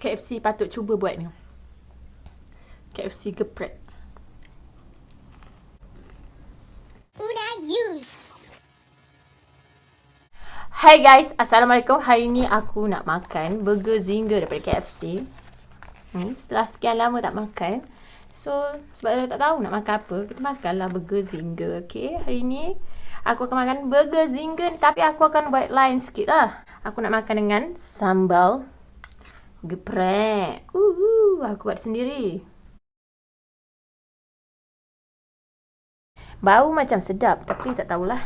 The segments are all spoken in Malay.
KFC patut cuba buat ni. KFC geprek. Hai guys, Assalamualaikum. Hari ni aku nak makan burger zinger daripada KFC. Hmm, setelah sekian lama tak makan. So, sebab saya tak tahu nak makan apa, kita makanlah burger zinger. Okay, hari ni aku akan makan burger zinger tapi aku akan buat lain sikit lah. Aku nak makan dengan sambal geprek. Uhu, aku buat sendiri. Bau macam sedap tapi tak tahulah.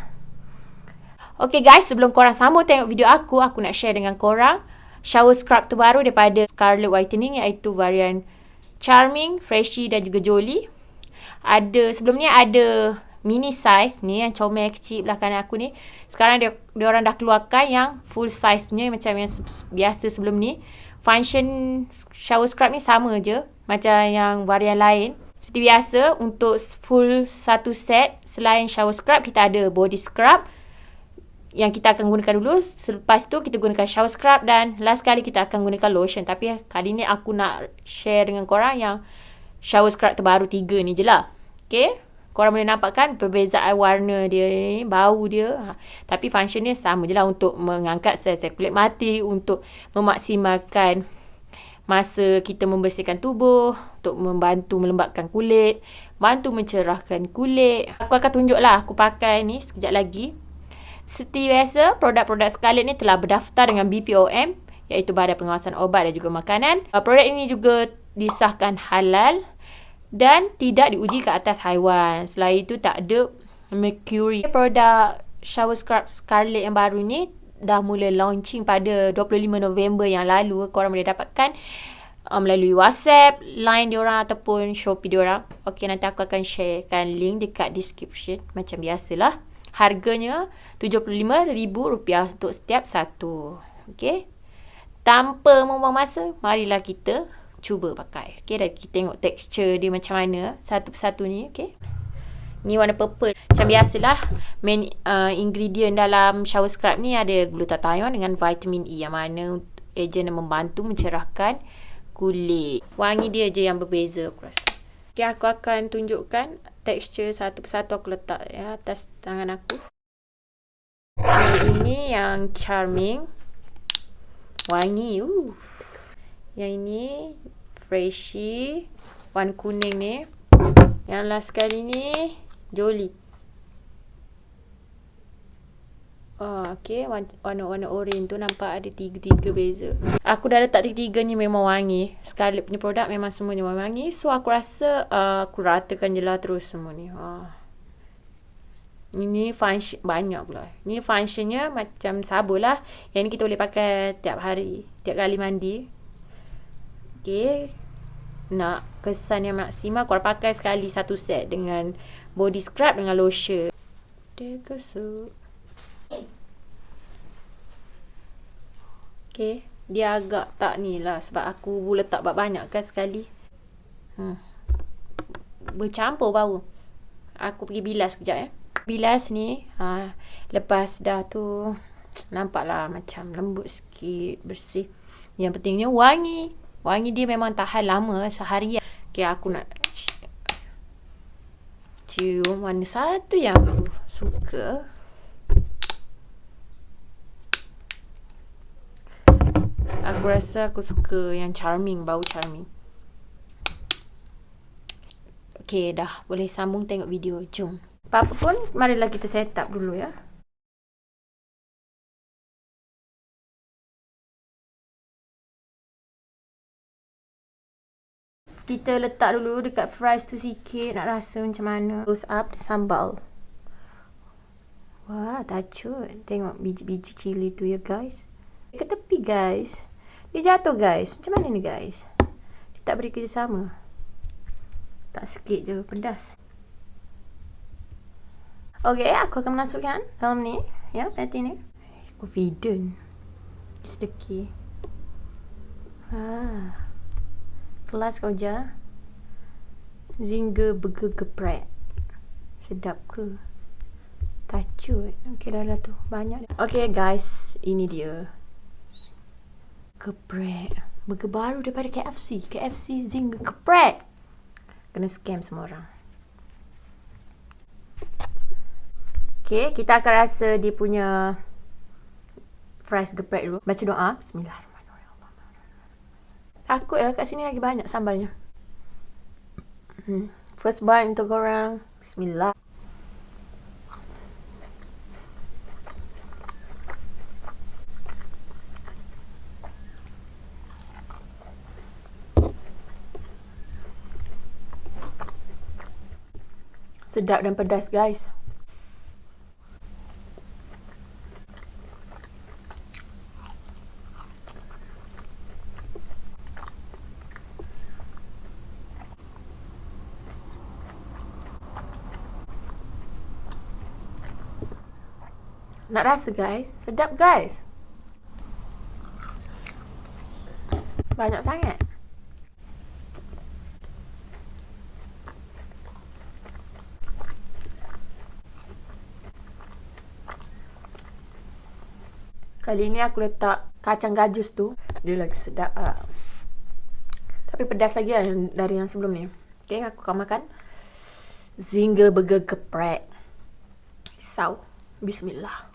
Okay guys, sebelum korang sambung tengok video aku, aku nak share dengan korang shower scrub terbaru daripada Scarlet Whitening iaitu varian Charming, Freshy dan juga Jolie. Ada sebelum ni ada mini size ni yang comel kecil belah kanan aku ni. Sekarang dia dia orang dah keluarkan yang full size punya macam yang biasa sebelum ni. Function shower scrub ni sama je macam yang varian lain. Seperti biasa untuk full satu set selain shower scrub kita ada body scrub yang kita akan gunakan dulu. Selepas tu kita gunakan shower scrub dan last kali kita akan gunakan lotion. Tapi kali ni aku nak share dengan korang yang shower scrub terbaru tiga ni je lah. Okay. Korang boleh nampak kan perbezaan warna dia ni, bau dia. Ha. Tapi function dia sama je lah untuk mengangkat sel-sel kulit mati, untuk memaksimalkan masa kita membersihkan tubuh, untuk membantu melembabkan kulit, bantu mencerahkan kulit. Aku akan tunjuk lah aku pakai ni sekejap lagi. Seperti biasa, produk-produk Scarlett ni telah berdaftar dengan BPOM iaitu Badan Pengawasan Obat dan juga Makanan. Uh, produk ini juga disahkan halal dan tidak diuji ke atas haiwan. Selain itu tak ada mercury. Produk shower scrub Scarlett yang baru ni dah mula launching pada 25 November yang lalu. Korang boleh dapatkan uh, melalui WhatsApp, Line diorang ataupun Shopee diorang. Okey, nanti aku akan sharekan link dekat description macam biasalah. Harganya RM75,000 untuk setiap satu. Okey. Tanpa membuang masa, marilah kita cuba pakai. Okey, dan kita tengok tekstur dia macam mana satu persatu ni, okey. Ni warna purple. Macam biasalah, main uh, ingredient dalam shower scrub ni ada glutathione dengan vitamin E yang mana ejen yang membantu mencerahkan kulit. Wangi dia je yang berbeza aku rasa. Okay, aku akan tunjukkan tekstur satu persatu aku letak ya atas tangan aku. Yang ini yang charming. Wangi. Uh. Yang ini freshy. Warna kuning ni. Yang last kali ni Jolie. Oh, okay. Warna-warna orange tu nampak ada tiga-tiga beza. Aku dah letak tiga-tiga ni memang wangi. Scarlett punya produk memang semuanya wangi. So, aku rasa uh, aku ratakan je lah terus semua ni. Oh. Ini function banyak pula. Ini functionnya macam sabun lah. Yang ni kita boleh pakai tiap hari. Tiap kali mandi. Okay. Nak kesan yang maksimal. Korang pakai sekali satu set dengan body scrub dengan lotion. Dia kesuk. Okay. Dia agak tak ni lah. Sebab aku letak banyak kan sekali. Hmm. Bercampur bau. Aku pergi bilas sekejap ya. Bilas ni. Ha, lepas dah tu. Nampaklah macam lembut sikit. Bersih. Yang pentingnya wangi. Wangi dia memang tahan lama. Sehari. Okay aku nak. Cium mana satu yang aku suka. Aku rasa aku suka yang charming, bau charming. Okay, dah boleh sambung tengok video. Jom. Apa-apa pun, marilah kita set up dulu ya. Kita letak dulu dekat fries tu sikit nak rasa macam mana. Close up sambal. Wah, tacut. Tengok biji-biji cili tu ya guys. Ke tepi guys. Dia jatuh guys. Macam mana ni guys? Dia tak beri kerjasama. Tak sikit je pedas. Okay, aku akan masukkan dalam ni. Ya, nanti ni. Confident. It's the key. Ah. Kelas kau je. Zinger burger geprek. Sedap ke? Tacut. Okay dah lah tu. Banyak. Okay guys. Ini dia geprek Burger baru daripada KFC. KFC Zinger Geprek. Kena scam semua orang. Okay, kita akan rasa dia punya fries geprek dulu. Baca doa. Bismillahirrahmanirrahim. Takut ya kat sini lagi banyak sambalnya. Hmm. First bite untuk korang. Bismillah. Sedap dan pedas guys. Nak rasa guys. Sedap guys. Banyak sangat. Kali ni aku letak kacang gajus tu. Dia lagi sedap lah. Tapi pedas lagi lah dari yang sebelum ni. Okay, aku akan makan. Zinger burger geprek. Risau. Bismillah.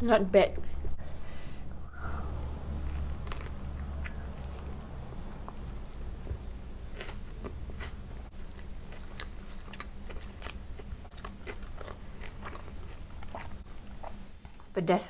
Not bad. Pedas.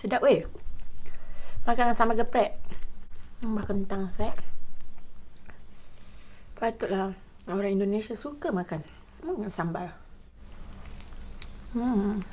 Sedap weh. Makan sama geprek. Hmm, makan kentang set. Patutlah orang Indonesia suka makan hmm, sambal. Hmm.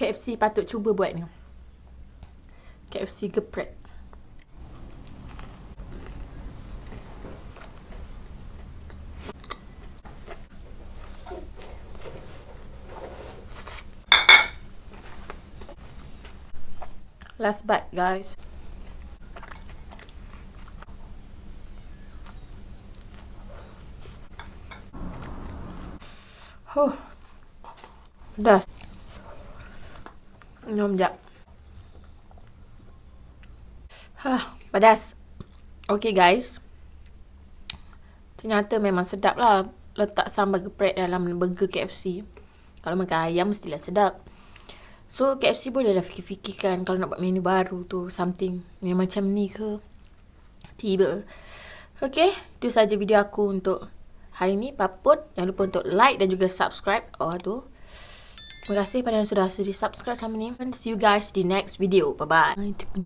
KFC patut cuba buat ni. KFC geprek. Last bite guys. Huh. Pedas. Minum sekejap. Hah, pedas. Okay guys. Ternyata memang sedap lah letak sambal geprek dalam burger KFC. Kalau makan ayam mestilah sedap. So KFC bolehlah fikir-fikirkan kalau nak buat menu baru tu something yang macam ni ke. Tiba. Okay, itu saja video aku untuk hari ni. Papun, jangan lupa untuk like dan juga subscribe. Oh tu. Terima kasih pada yang sudah sudi subscribe sama ni. And see you guys di next video. Bye-bye.